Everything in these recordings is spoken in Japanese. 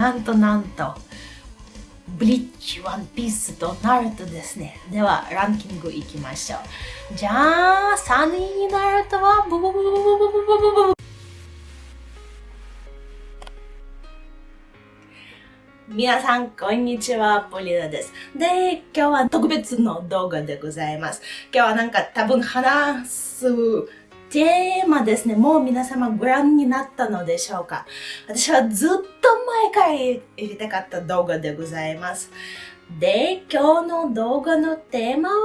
なんとなんと、ブリッジ、ワンピースとナルトですね。では、ランキングいきましょう。じゃあ、3位にナルトは、ブブブブブブブブブブ皆さん、こんにちは、ポリナです。で、今日は特別の動画でございます。今日はなんか多分話すテーマですね。もう皆様ご覧になったのでしょうか私はずっと前から入れたかった動画でございます。で、今日の動画のテーマは、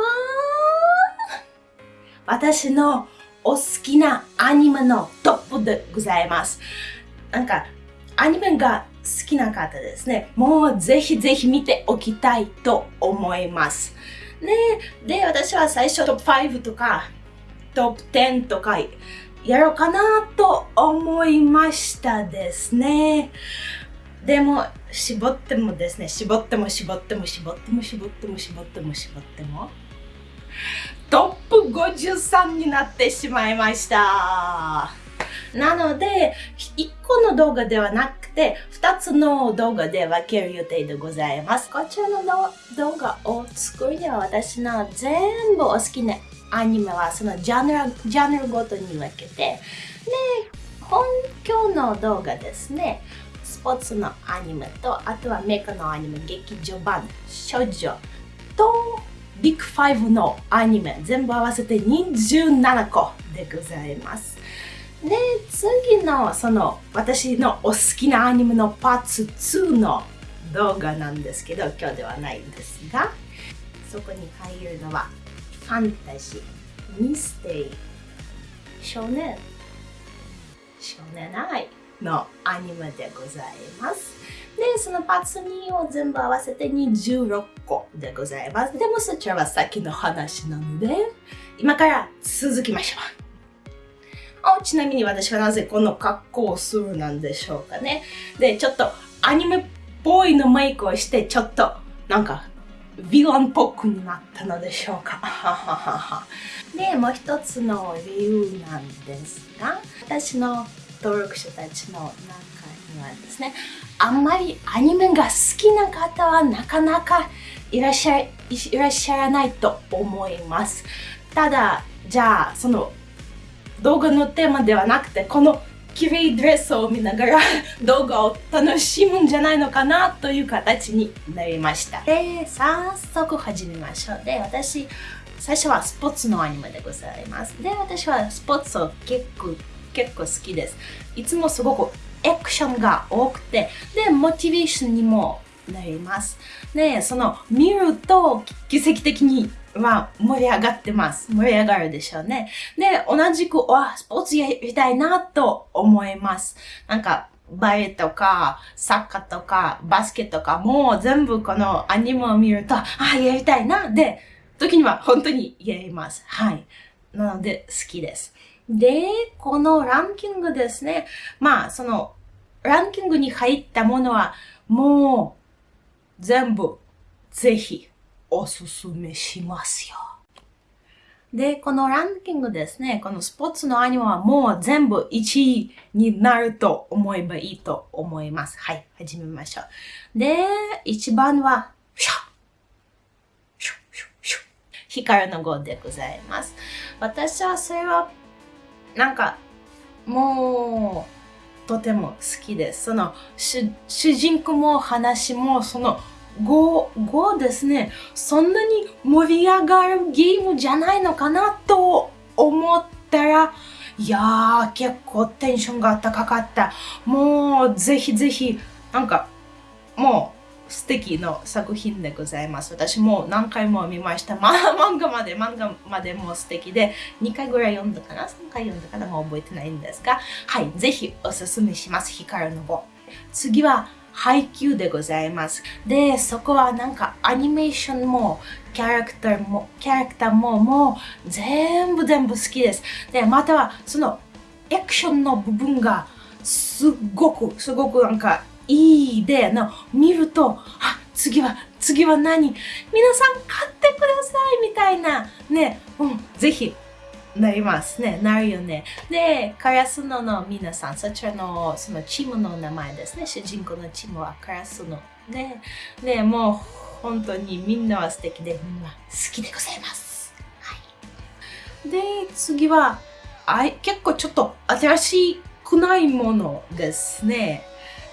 私のお好きなアニメのトップでございます。なんか、アニメが好きな方ですね。もうぜひぜひ見ておきたいと思います。ね、で、私は最初トップ5とかトップ10とかやろうかなと思いましたですね。でも、絞ってもですね、絞っても絞っても絞っても絞っても絞っても絞っても、トップ53になってしまいました。なので、1個の動画ではなくて、2つの動画で分ける予定でございます。こちらの動画を作るには私の全部お好きなアニメはそのジャンルジャンルごとに分けて。で本今日の動画ですね。スポーツのアニメとあとはメカのアニメ劇場版少女とビッグ5のアニメ全部合わせて27個でございます。で次のその私のお好きなアニメのパーツ2の動画なんですけど今日ではないんですがそこに入るのはファンタジー、ミステリー、少年、少年愛のアニメでございます。で、そのパーツ2を全部合わせて26個でございます。でもそちらは先の話なので、今から続きましょう。ちなみに私はなぜこの格好をするなんでしょうかね。で、ちょっとアニメっぽいのメイクをして、ちょっとなんかヴィランっぽくなったのでしょうかで、もう一つの理由なんですが、私の登録者たちの中にはですね、あんまりアニメが好きな方はなかなかいらっしゃいいらっしゃらないと思います。ただ、じゃあ、その動画のテーマではなくて、この綺麗ドレスを見ながら 動画を楽しむんじゃないのかなという形になりました。で、早速始めましょう。で、私、最初はスポーツのアニメでございます。で、私はスポーツを結構、結構好きです。いつもすごくアクションが多くて、で、モチベーションにもなります。で、その見ると奇跡的には盛り上がってます。盛り上がるでしょうね。で、同じく、わ、スポーツやりたいなと思います。なんか、バレエとか、サッカーとか、バスケとか、もう全部このアニメを見ると、あ、やりたいな。で、時には本当にやります。はい。なので、好きです。で、このランキングですね。まあ、その、ランキングに入ったものは、もう、全部、ぜひ、おすすめしますよ。で、このランキングですね、このスポーツのアニメはもう全部1位になると思えばいいと思います。はい、始めましょう。で、1番は、シャシュシュシュ光の語でございます。私はそれは、なんか、もう、とても好きです。その、主人公も話も、その、5、5ですね、そんなに盛り上がるゲームじゃないのかなと思ったら、いやー、結構テンションが高かった。もう、ぜひぜひ、なんか、もう、素敵な作品でございます。私も何回も見ました。まあ、漫画まで、漫画までも素敵で、2回ぐらい読んだかな ?3 回読んだかな？もう覚えてないんですが、はい、ぜひおすすめします。光の子。次は、配給でございます。で、そこはなんかアニメーションもキャラクターも、キャラクターももう全部全部好きです。で、またはそのアクションの部分がすっごく、すごくなんかいいで、の見ると、あ、次は、次は何皆さん買ってくださいみたいな、ね、うん、ぜひなりますね。なるよね。で、カラスノの皆さん、そちらのそのチームの名前ですね。主人公のチームはカラスノ。で、でもう本当にみんなは素敵で、みんな好きでございます。はい。で、次は、あ結構ちょっと新しくないものですね。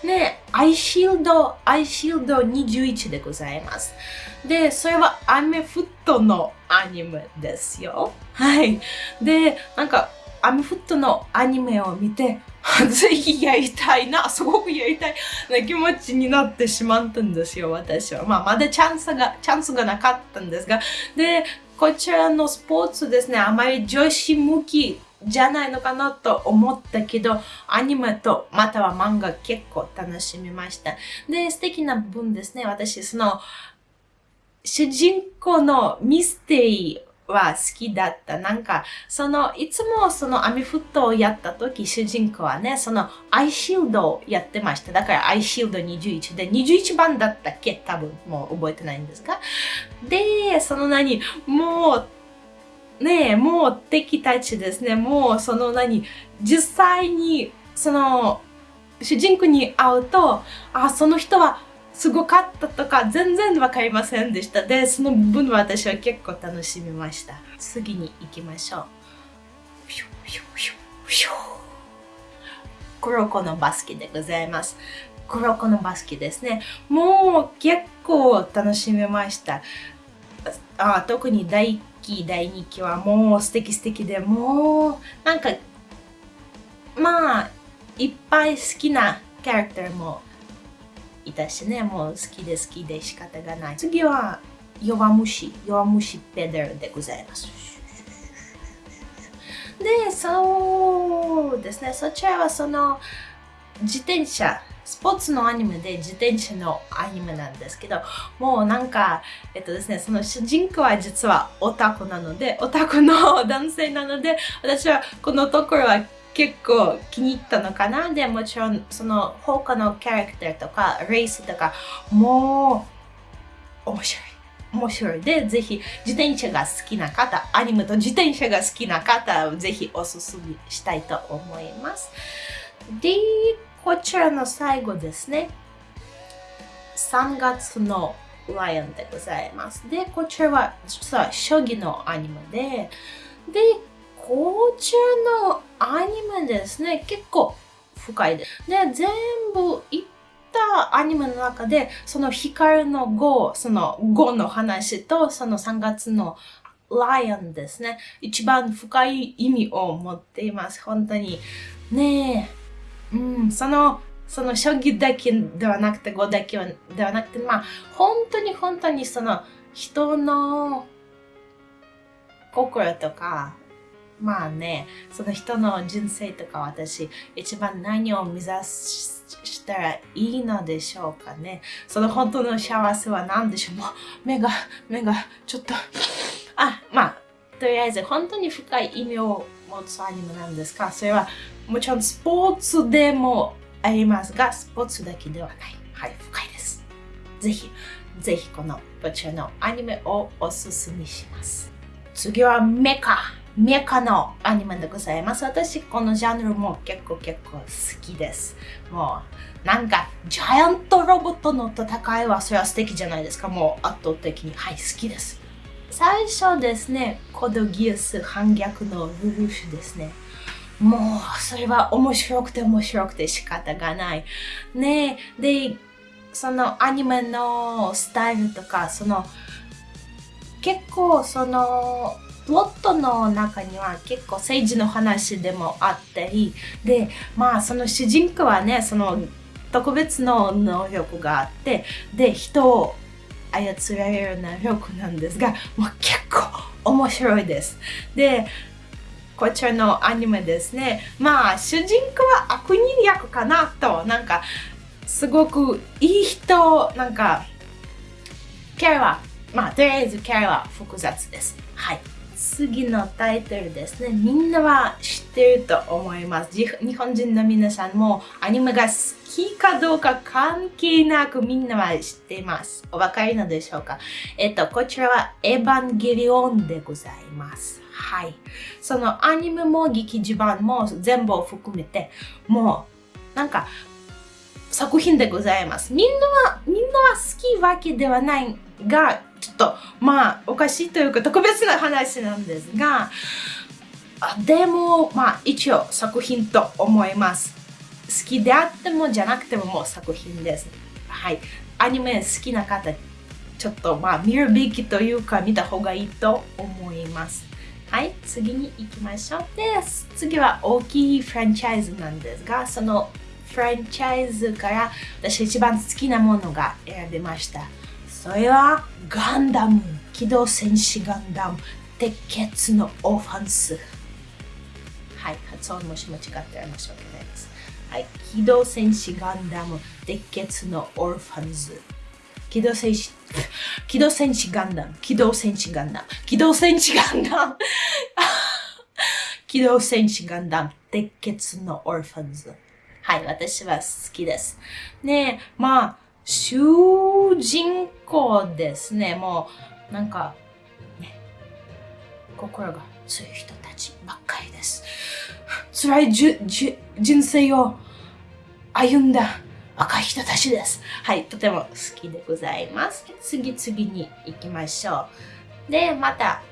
ね、アイシールド、アイシールド21でございます。で、それはアメフットのアニメですよ。はい。で、なんか、アメフットのアニメを見て、ぜひやりたいな、すごくやりたいな気持ちになってしまったんですよ、私は。まあ、まだチャンスが、チャンスがなかったんですが。で、こちらのスポーツですね、あまり女子向きじゃないのかなと思ったけど、アニメとまたは漫画結構楽しみました。で、素敵な部分ですね。私、その、主人公のミステリーは好きだった。なんか、その、いつもそのアミフットをやった時、主人公はね、そのアイシールドをやってました。だからアイシールド21で、21番だったっけ？多分、もう覚えてないんですが。で、その何、もう、ねもう敵たちですね。もうその何、実際にその主人公に会うと、あ、その人はすごかったとか全然わかりませんでした。で、その分私は結構楽しみました。次に行きましょう。黒子のバスケでございます。黒子のバスケですね。もう結構楽しみました。あ特に第期、第2期はもう素敵素敵で、もうなんか、まあ、いっぱい好きなキャラクターもいたしね、もう好きで好きで仕方がない。次は、弱虫、弱虫ペダルでございます。で、そうですね、そちらはその自転車、スポーツのアニメで自転車のアニメなんですけど、もうなんか、えっとですね、その主人公は実はオタクなので、オタクの男性なので、私はこのところは結構気に入ったのかな？で、もちろんその他のキャラクターとか、レースとか、もう面白い。面白いで、ぜひ自転車が好きな方、アニメと自転車が好きな方、ぜひおすすめしたいと思います。で、こちらの最後ですね。3月のライオンでございます。で、こちらは実は将棋のアニメで、で、こちらのアニメですね、結構深いです。で、全部いったアニメの中で、その光の5、その5の話と、その3月のライオンですね。一番深い意味を持っています。本当に。ねえ。うん、その、その将棋だけではなくて、5だけではなくて、まあ、本当に本当にその人の心とか、まあね、その人の人生とか私、一番何を目指したらいいのでしょうかね。その本当の幸せは何でしょうもう目が、目がちょっと、あ、まあ、とりあえず本当に深い意味を持つアニメなんですかそれはもちろんスポーツでもありますが、スポーツだけではない。はい、深いです。ぜひ、ぜひこのこちらのアニメをおすすめします。次はメカ。メカのアニメでございます。私、このジャンルも結構結構好きです。もう、なんか、ジャイアントロボットの戦いはそれは素敵じゃないですか。もう圧倒的に、はい、好きです。最初ですね、コドギウス反逆のルルフですね。もう、それは面白くて面白くて仕方がない。ねで、そのアニメのスタイルとか、その、結構その、ロットの中には結構政治の話でもあったりでまあその主人公はねその特別の能力があってで人を操られる能力なんですがもう結構面白いです。でこちらのアニメですね。まあ主人公は悪人役かなとなんかすごくいい人なんかキャラはまあとりあえずキャラは複雑です。はい。次のタイトルですね。みんなは知ってると思います。日本人の皆さんもアニメが好きかどうか関係なくみんなは知っています。お分かりのでしょうか？えっと、こちらはエヴァンゲリオンでございます。はい。そのアニメも劇場版も全部を含めて、もうなんか作品でございます。みんなは、みんなは好きわけではないが、ちょっとまあおかしいというか特別な話なんですが、でもまあ一応作品と思います。好きであってもじゃなくてももう作品です。はい。アニメ好きな方、ちょっとまあ見るべきというか見た方がいいと思います。はい、次に行きましょう。です、次は大きいフランチャイズなんですが、そのフランチャイズから私一番好きなものが選びました。それはガンダム、機動戦士ガンダム、鉄血のオファンス。はい、発音もし間違ってら申し訳ないです。はい、機動戦士ガンダム、鉄血のオルファンズ。機動戦士、機動戦士ガンダム、機動戦士ガンダム、機動戦士ガンダム、機動戦士ガンダム、鉄血のオルファンズ。はい、私は好きです。ねえまあ、主人公ですね。もう、なんか、ね、心が強い人たちばっかりです。辛いじゅじ人生を歩んだ若い人たちです。はい、とても好きでございます。次々に行きましょう。で、また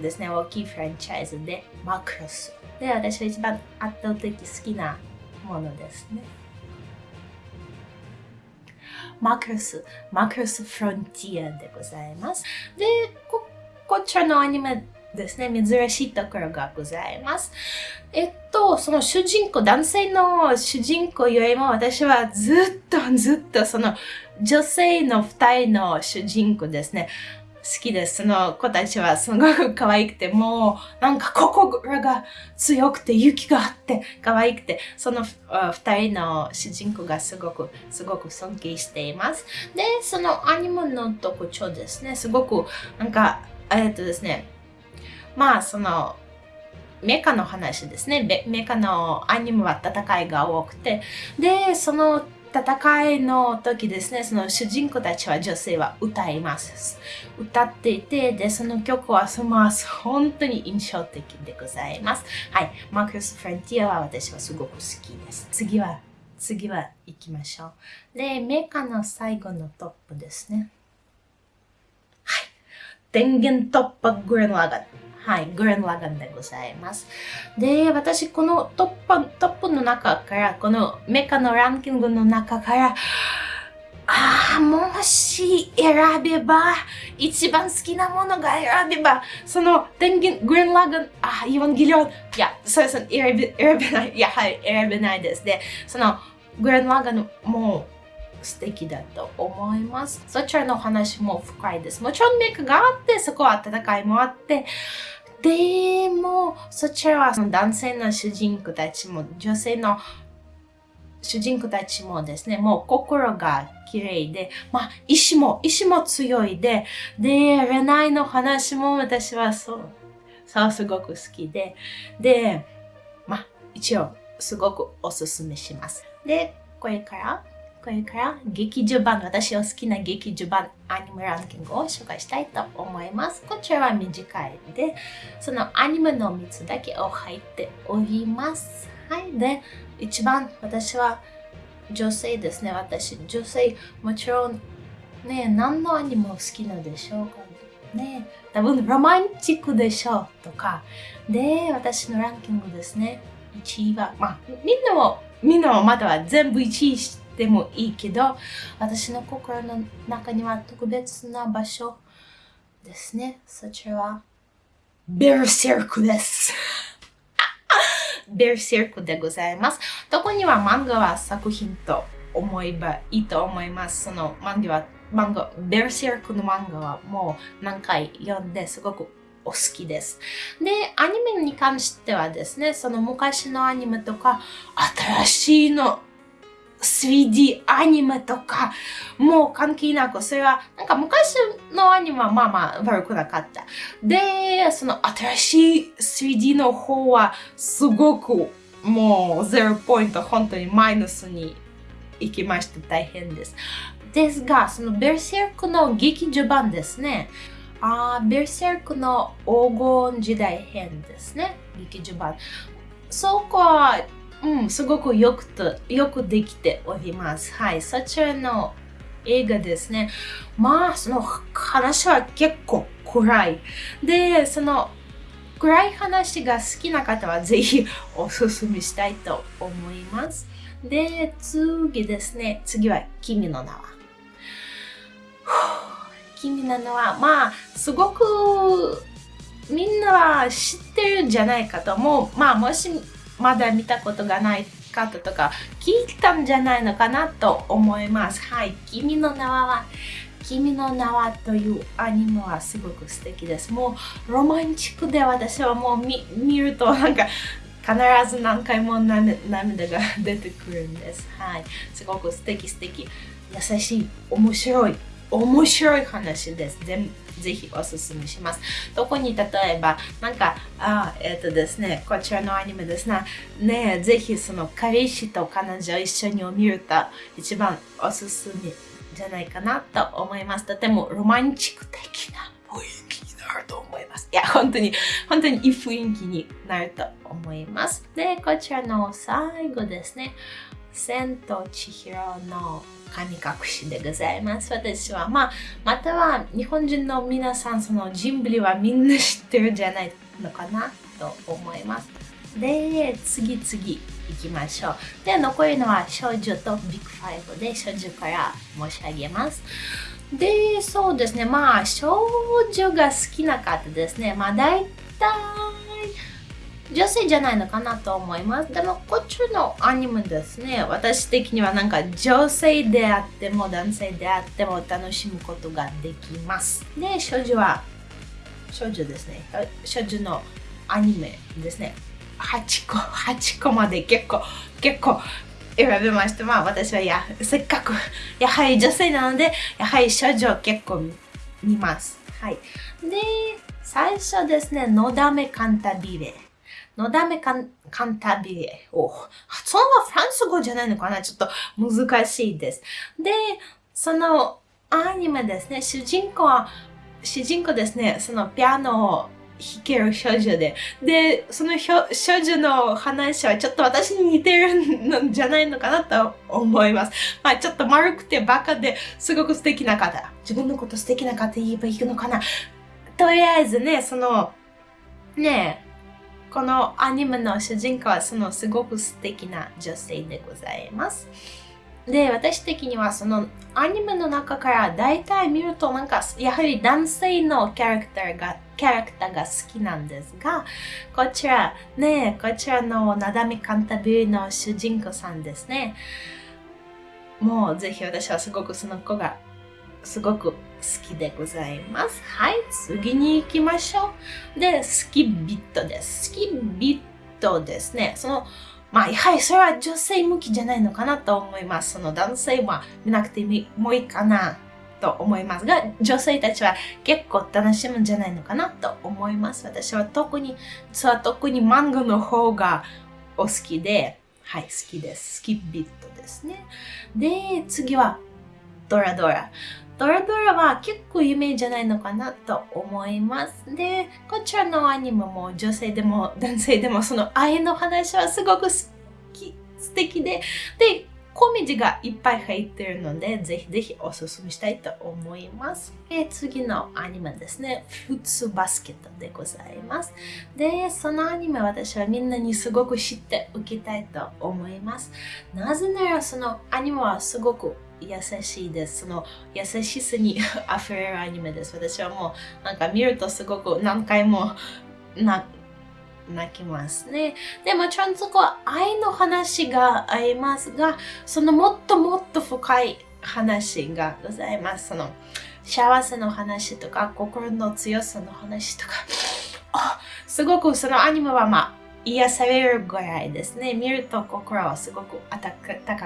ですね、大きいフランチャイズでマクロス。で、私が一番圧倒的好きなものですね。マクロス、マクロスフロンティアでございます。で、こ、こちらのアニメですね、珍しいところがございます。えっと、その主人公、男性の主人公よりも私はずっとずっとその女性の二人の主人公ですね。好きです。その子たちはすごく可愛くて、もうなんか心が強くて勇気があって可愛くて、その二人の主人公がすごく、すごく尊敬しています。で、そのアニメの特徴ですね、すごくなんか、えっとですね、まあそのメカの話ですね。メカのアニメは戦いが多くて、で、その戦いの時ですね、その主人公たちは女性は歌います。歌っていて、で、その曲はその本当に印象的でございます。はい。マークス・フロンティアは私はすごく好きです。次は、次は行きましょう。で、メカの最後のトップですね。はい。電源突破グレンラガン。はい、グレンラガンでございます。で、私、このトップ、トップの中から、このメカのランキングの中から、ああ、もし選べば、一番好きなものが選べば、その電源、グレンラガン、ああ、イヴァンギリオン、いや、そうですね、選べ、選べない、や、はい、選べないです。で、その、グレンラガン、も、素敵だと思います。そちらの話も深いです。もちろんメイクがあって、そこは戦いもあって、でも、そちらはその男性の主人公たちも、女性の主人公たちもですね、もう心が綺麗で、まあ、意志も、意志も強いで、で、恋愛の話も私はそう、そうすごく好きで、で、まあ、一応、すごくおすすめします。で、これから、これから劇場版、私の好きな劇場版アニメランキングを紹介したいと思います。こちらは短いで、そのアニメの3つだけを入っております。はい。で、一番私は女性ですね。私、女性、もちろんね、何のアニメを好きなでしょうかね。多分ロマンチックでしょうとか。で、私のランキングですね。1位は、まあ、みんなも、みんなもまだは全部1位してでもいいけど私の心の中には特別な場所ですね。そちらはベルセルクです。ベルセルクでございます。特には漫画は作品と思えばいいと思います？その漫画は漫画ベルセルクの漫画はもう何回読んですごくお好きです。で、アニメに関してはですね、その昔のアニメとか、新しいの 3D アニメとか、もう関係なく、それは、なんか昔のアニメはまあまあ悪くなかった。で、その新しい 3D の方はすごくもう0ポイント、本当にマイナスに行きました。大変です。ですが、そのベルセルクの劇場版ですね。あベルセルクの黄金時代編ですね。劇場版。そこはうん、すごくよくとよくできております。はい、そちらの映画ですね。まあ、その話は結構暗い。で、その暗い話が好きな方はぜひおすすめしたいと思います。で、次ですね。次は君の名は。君の名は、まあ、すごくみんなは知ってるんじゃないかと思う。まあ、もしまだ見たことがない方とか聞いたんじゃないのかなと思います。はい。君の名は君の名はというアニメはすごく素敵です。もうロマンチックで私はもう見見るとなんか必ず何回も涙が出てくるんです。はい。すごく素敵素敵。優しい、面白い、面白い話です。全ぜひおすすめします。特に例えば、なんか、あえっ、ー、とですね、こちらのアニメですね、ねぜひその彼氏と彼女一緒に見ると一番おすすめじゃないかなと思います。とてもロマンチック的な雰囲気になると思います。いや、本当に、本当にいい雰囲気になると思います。で、こちらの最後ですね、千と千尋の神隠しでございます。私は、まあ、または日本人の皆さん、そのジンブリはみんな知ってるんじゃないのかなと思います。で、次々行きましょう。で、残りのは少女とビッグファイブで少女から申し上げます。で、そうですね。まあ、少女が好きな方ですね。まあ、大体、女性じゃないのかなと思います。でも、こっちのアニメですね。私的にはなんか女性であっても男性であっても楽しむことができます。で、少女は、少女ですね。少女のアニメですね。8個、8個まで結構、結構選びました。まあ私はや、せっかく、やはり女性なので、やはり少女結構見ます。はい。で、最初ですね、のだめカンタビレ。のだめカンカンタビレ。お発音はフランス語じゃないのかな？ちょっと難しいです。で、そのアニメですね、主人公は、主人公ですね、そのピアノを弾ける少女で。で、その少女の話はちょっと私に似てるんじゃないのかなと思います。まあちょっと丸くてバカですごく素敵な方。自分のこと素敵な方言えばいいのかな？とりあえずね、その、ねえこのアニメの主人公はそのすごく素敵な女性でございます。で、私的にはそのアニメの中から大体見るとなんかやはり男性のキャラクターがキャラクターが好きなんですが、こちらね、こちらのなだみカンタビリの主人公さんですね。もうぜひ私はすごくその子がすごく好きでございます。はい、次に行きましょう。で、スキビットです。スキビットですね。その、まあ、はりそれは女性向きじゃないのかなと思います。その男性は見なくてもいいかなと思いますが、女性たちは結構楽しむんじゃないのかなと思います。私は特に、実は特に漫画の方がお好きで、はい、好きです。スキビットですね。で、次はドラドラ。ドラドラは結構有名じゃないのかなと思います。で、こちらのアニメも女性でも男性でもその愛の話はすごく好き、素敵で、で、コメディがいっぱい入ってるので、ぜひぜひおすすめしたいと思います。で次のアニメですね、フツバスケットでございます。で、そのアニメ私はみんなにすごく知っておきたいと思います。なぜならそのアニメはすごく優しいです。その優しさに 溢れるアニメです。私はもうなんか見るとすごく何回も泣きますね。でもちろんそこは愛の話がありますが、そのもっともっと深い話がございます。その幸せの話とか心の強さの話とか。すごくそのアニメはまあ癒されるぐらいですね。見ると心はすごく高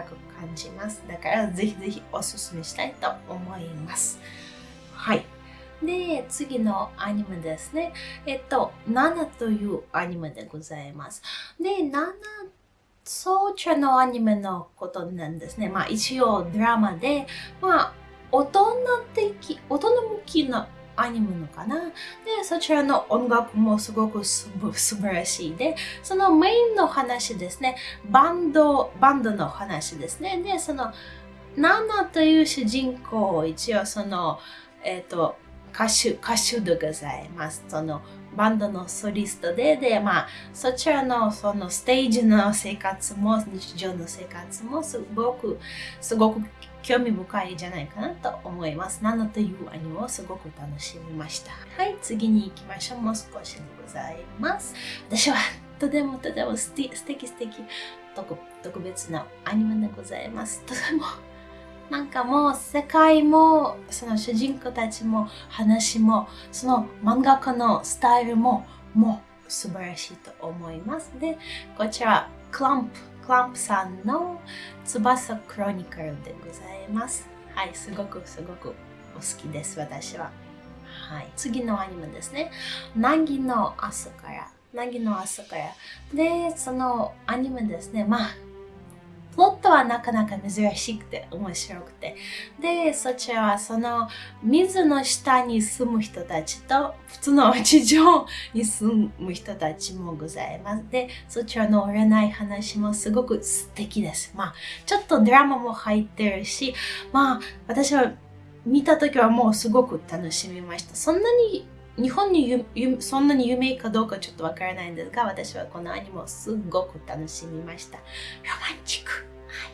く感じます。だからぜひぜひおすすめしたいと思います。はい。で、次のアニメですね。えっと、7というアニメでございます。で、7、ソーチャのアニメのことなんですね。まあ一応ドラマで、まあ大人的、大人向きなアニメのかな？で、そちらの音楽もすごく素晴らしいで、そのメインの話ですね。バンド、バンドの話ですね。で、その、ナナという主人公を、一応その、えっ、ー、と、歌手、歌手でございます。その、バンドのソリストで、で、まあ、そちらのそのステージの生活も、日常の生活もすごく、すごく興味深いじゃないかなと思います。ナノというアニメをすごく楽しみました。はい、次に行きましょう。もう少しでございます。私はとてもとても素敵素敵特特別なアニメでございます。とてもなんかもう世界もその主人公たちも話もその漫画家のスタイルももう素晴らしいと思います。で、こちらクランプランプさんの翼クロニカルでございます。はい、すごくすごくお好きです、私は。はい、次のアニメですね。凪の朝から。凪の朝から。で、そのアニメですね。まあ、プロットはなかなか珍しくて面白くて。で、そちらはその水の下に住む人たちと普通の地上に住む人たちもございます。で、そちらの占い話もすごく素敵です。まあ、ちょっとドラマも入ってるし、まあ、私は見た時はもうすごく楽しみました。そんなに日本にそんなに有名かどうかちょっとわからないんですが、私はこのアニメをすごく楽しみました。ロマンチック。はい。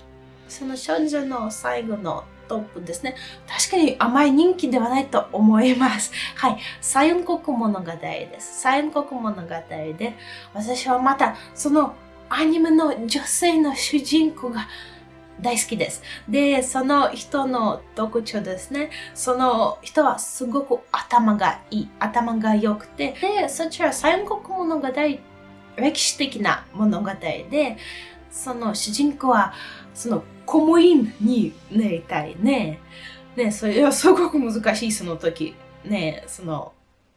その少女の最後のトップですね。確かにあまり人気ではないと思います。はい。サユン国物語です。サユン国物語で、私はまたそのアニメの女性の主人公が大好きです。で、その人の特徴ですね。その人はすごく頭がいい。頭が良くて。で、そちら三国物語、歴史的な物語で、その主人公は、その公務員になりたいね。ね、それはすごく難しい、その時。ね、その、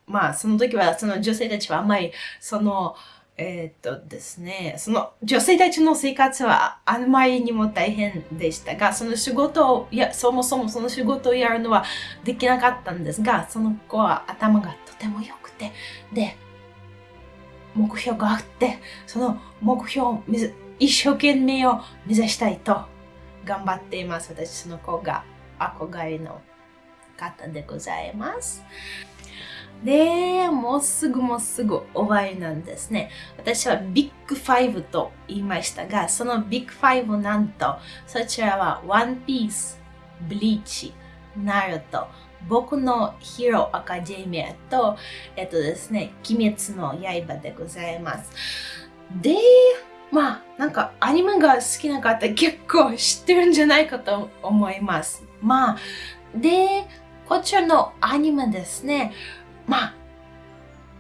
まあ、その時は、その女性たちはあんまり、その、えー、っとですね、その女性たちの生活はあんまりにも大変でしたが、その仕事を、いや、そもそもその仕事をやるのはできなかったんですが、その子は頭がとても良くて、で、目標があって、その目標を一生懸命を目指したいと頑張っています。私、その子が憧れの方でございます。で、もうすぐもうすぐ終わりなんですね。私はビッグファイブと言いましたが、そのビッグファイブなんと、そちらはワンピース、ブリーチ、ナルト、僕のヒーローアカデミアと、えっとですね、鬼滅の刃でございます。で、まあ、なんかアニメが好きな方結構知ってるんじゃないかと思います。まあ、で、こちらのアニメですね、まあ、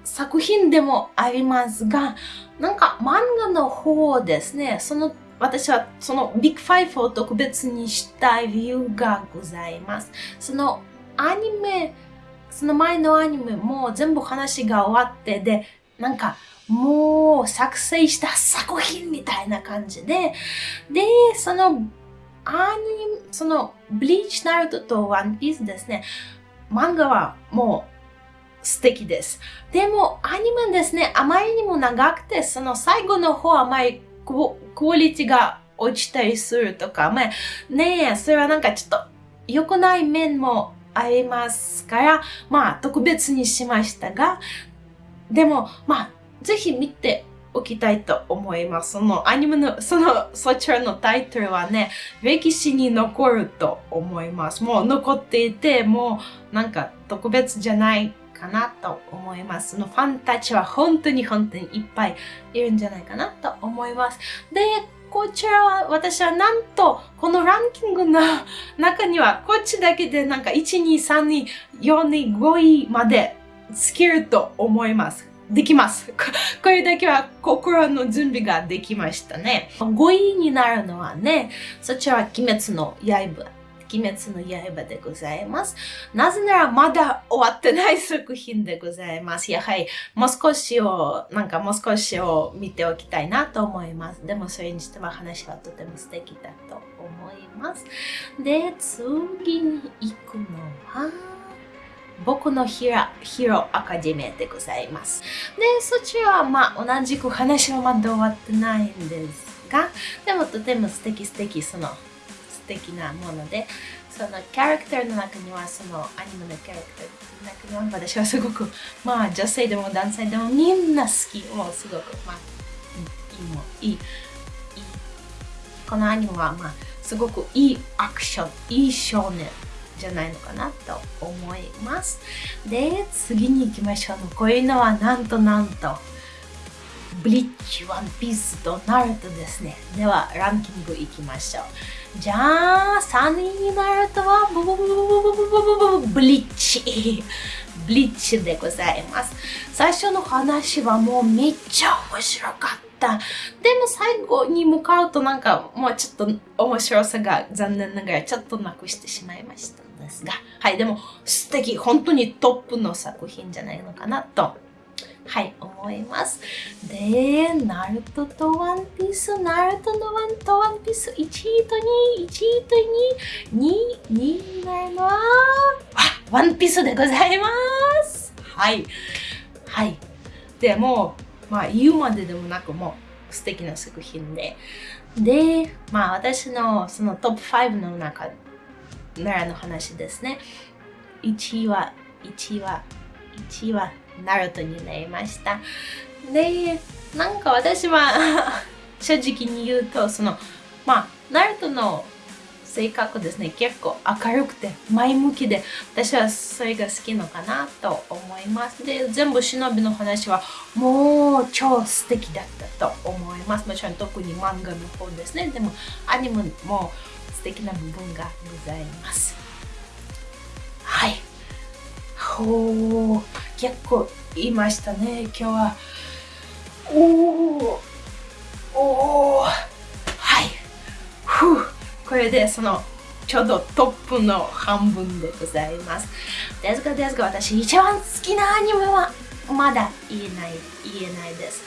作品でもありますが、なんか漫画の方ですね、その私はそのビッグファイブを特別にした理由がございます。そのアニメ、その前のアニメも全部話が終わってで、なんかもう作成した作品みたいな感じで、で、そのアニメ、そのブリーチナルトとワンピースですね、漫画はもう素敵です。でも、アニメですね、あまりにも長くて、その最後の方あまりクオリティが落ちたりするとか、まあ、ねえ、それはなんかちょっと良くない面もありますから、まあ、特別にしましたが、でも、まあ、ぜひ見ておきたいと思います。そのアニメの、その、そちらのタイトルはね、歴史に残ると思います。もう残っていて、もうなんか特別じゃないかなと思います。そのファンたちは本当に本当にいっぱいいるんじゃないかなと思います。で、こちらは私はなんとこのランキングの中にはこっちだけでなんか1、2、3、2、4、2、5位までつけると思います。できます。これだけは心の準備ができましたね。5位になるのはね、そちらは鬼滅の刃。鬼滅の刃でございます。なぜならまだ終わってない作品でございます。やはりもう少しを、なんかもう少しを見ておきたいなと思います。でもそれにしては話はとても素敵だと思います。で、次に行くのは、僕のヒラヒロアカデミーでございます。で、そちらはまあ同じく話はまだ終わってないんですが、でもとても素敵素敵その素敵なもので、そのキャラクターの中にはそのアニメのキャラクターの中には私はすごくまあ女性でも男性でもみんな好き。もうすごくまあいいもいい。いいこのアニメはまあすごくいいアクション、いい少年。じゃないのかなと思います。で、次に行きましょう。こういうのはなんとなんと、ブリッジ、ワンピースとナルトですね。では、ランキングいきましょう。じゃあ、3位になるとは、ブブブブブブブブブブリッチ。ブリッチでございます。最初の話はもうめっちゃ面白かった。でも最後に向かうとなんかもうちょっと面白さが残念ながらちょっとなくしてしまいました。ですが、はい、でも素敵、本当にトップの作品じゃないのかなと、はい、思います。で、ナルトとワンピース、ナルトのワンとワンピース、1位と2位、1位と2位、2位、2位になるのは、ワンピースでございます。はい。はい。でも、まあ言うまででもなくもう素敵な作品で。で、まあ私のそのトップ5の中奈良の話ですね。1位は、1位は、1位は、ナルトになりました。で、なんか私は 正直に言うと、その、まあ、ナルトの性格ですね、結構明るくて前向きで、私はそれが好きのかなと思います。で、全部忍びの話はもう超素敵だったと思います。もちろん特に漫画の方ですね。でもアニメも素敵な部分がございます。はい。ほう、結構いましたね、今日は。おお、おお、はい。ふう、これでその、ちょうどトップの半分でございます。ですがですが、私一番好きなアニメはまだ言えない、言えないです。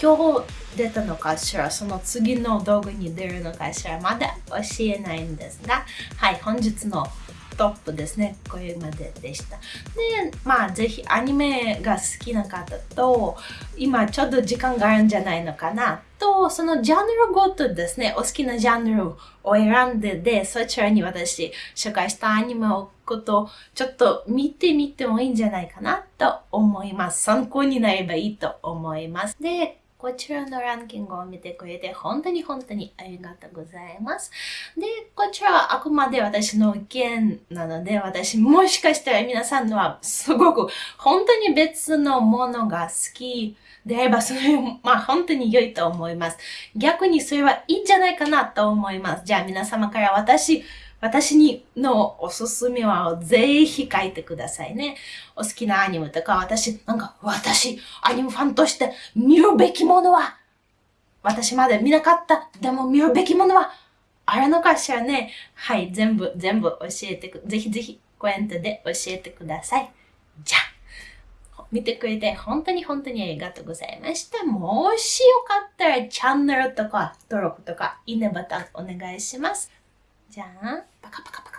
今日出たのかしら、その次の動画に出るのかしら、まだ教えないんですが、はい、本日のトップですね。これまででした。で、まあ、ぜひアニメが好きな方と、今ちょっと時間があるんじゃないのかなと、そのジャンルごとですね、お好きなジャンルを選んでで、そちらに私紹介したアニメをことちょっと見てみてもいいんじゃないかなと思います。参考になればいいと思います。で、こちらのランキングを見てくれて本当に本当にありがとうございます。で、こちらはあくまで私の意見なので、私もしかしたら皆さんのはすごく本当に別のものが好きであれば、それまあ本当に良いと思います。逆にそれはいいんじゃないかなと思います。じゃあ皆様から私、私にのおすすめはぜひ書いてくださいね。お好きなアニメとか、私、なんか、私、アニメファンとして見るべきものは、私まで見なかった、でも見るべきものは、あるのかしらね。はい、全部、全部教えてく、ぜひぜひコメントで教えてください。じゃあ、見てくれて本当に本当にありがとうございました。もしよかったらチャンネルとか登録とかいいねボタンお願いします。 자, 파카파카파카.